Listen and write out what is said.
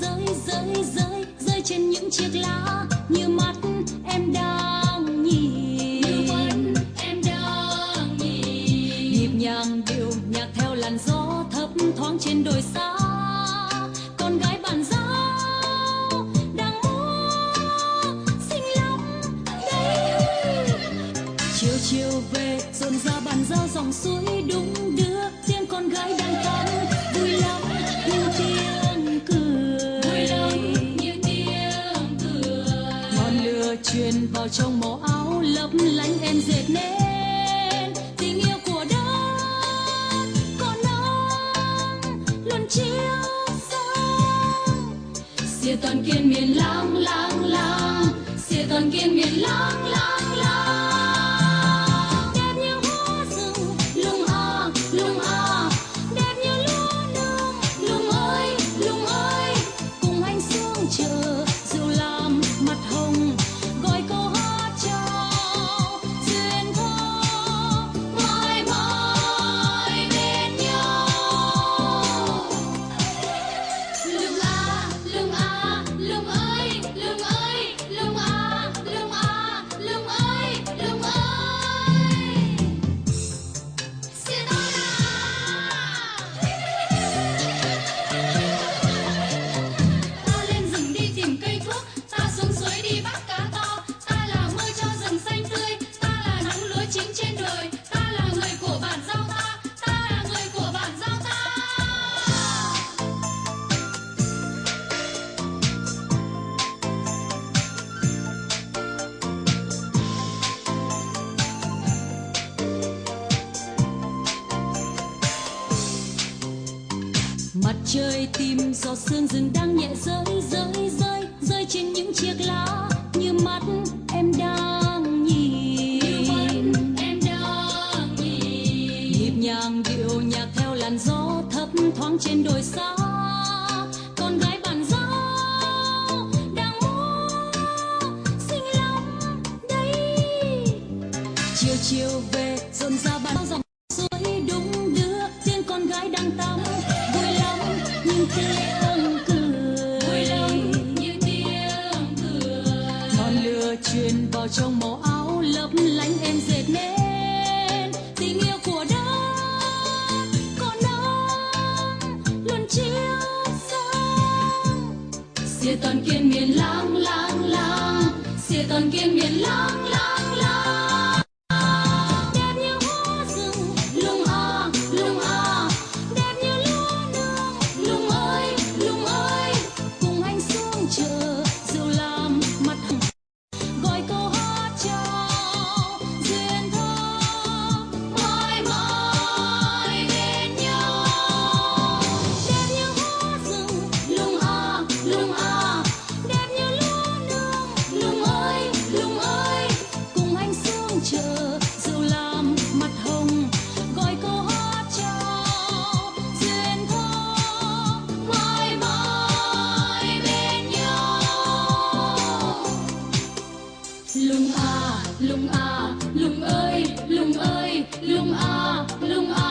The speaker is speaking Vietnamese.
rơi rơi rơi trên những chiếc lá. Như mắt em đang nhìn. Như mắt em đang nhìn. Nhịp nhàng điệu nhạc theo làn gió thấp thoáng trên đồi xa. Con gái bàn giao đang chiều chiều về rộn ra bàn giao dòng suối đung đưa tiếng con gái đang tắm vào trong màu áo, lấp lánh em dệt nên. Tình yêu của đất còn nắng luôn chiếu sáng. Xìa toàn kiên miền lang lang lang xìa toàn kiên miền lang lang lang mặt trời tìm giọt sương rừng đang nhẹ rơi rơi rơi rơi trên những chiếc lá. Như mắt em đang nhìn. Em đang nhìn nhịp nhàng điệu nhạc theo làn gió thấp thoáng trên đồi xa. Con gái bàn giao đang múa xinh lắm đấy chiều truyền vào trong màu áo, lấp lánh em dệt nên. Tình yêu của đất con nắng luôn chiếu sáng. Xìa toàn kiên miền lang lang lang xìa toàn kiên miền lang lung a lung a lung ơi lung ơi lung a lung a.